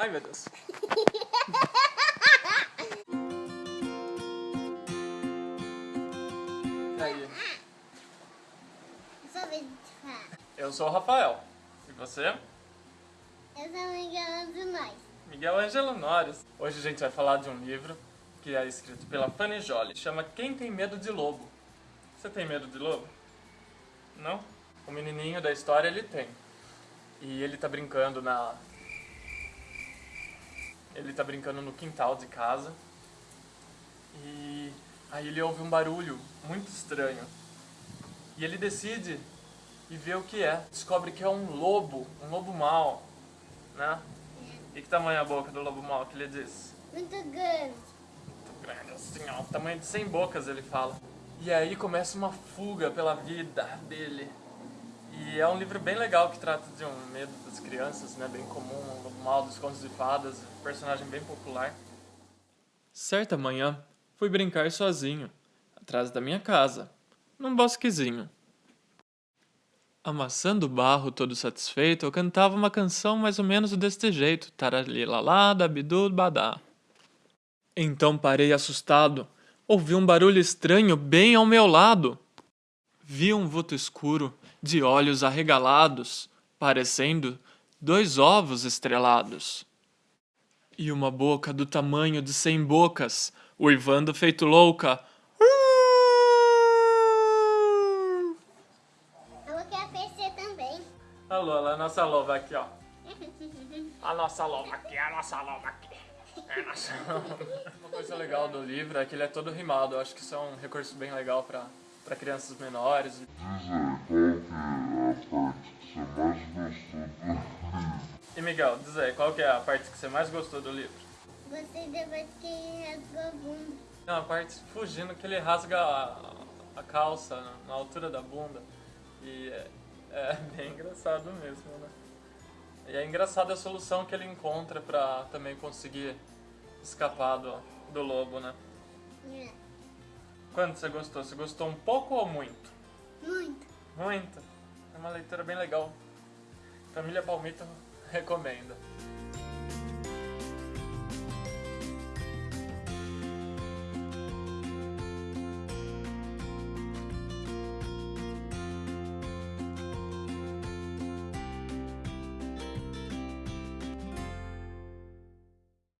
Ai, meu Deus. Aí? Eu sou o Rafael. E você? Eu sou Miguel de nós. Miguel Angelo Norris. Hoje a gente vai falar de um livro que é escrito pela Fanny Jolie. Chama Quem Tem Medo de Lobo. Você tem medo de lobo? Não? O menininho da história ele tem. E ele tá brincando na... Ele tá brincando no quintal de casa. E aí ele ouve um barulho muito estranho. E ele decide e vê o que é. Descobre que é um lobo, um lobo mau, né? E que tamanho é a boca do lobo mau que ele diz? Muito grande. Muito grande assim, ó, tamanho de 100 bocas ele fala. E aí começa uma fuga pela vida dele. E é um livro bem legal que trata de um medo das crianças, né? Bem comum, um lobo mau dos contos de fadas, personagem bem popular. Certa manhã, fui brincar sozinho, atrás da minha casa, num bosquezinho. Amassando barro todo satisfeito, eu cantava uma canção mais ou menos deste jeito, taralilalá, dabidu, badá. Então parei assustado, ouvi um barulho estranho bem ao meu lado. Vi um vulto escuro, de olhos arregalados, parecendo dois ovos estrelados. E uma boca do tamanho de cem bocas, uivando feito louca. Eu quero PC também. A Lola, a nossa loba aqui, ó. A nossa loba aqui, a nossa loba aqui. É nossa. Uma coisa legal do livro é que ele é todo rimado. Eu acho que isso é um recurso bem legal pra, pra crianças menores. Diz aí, qual que é a parte que você mais gostou do livro? E Miguel, diz aí, qual que é a parte que você mais gostou do livro? Gostei depois que ele rasgou a bunda. Tem uma parte fugindo que ele rasga a, a calça na, na altura da bunda. E é, é bem engraçado mesmo, né? E é engraçado a solução que ele encontra pra também conseguir escapar do, do lobo, né? É. Quanto você gostou? Você gostou um pouco ou muito? Muito. Muito. É uma leitura bem legal. Família Palmito recomenda.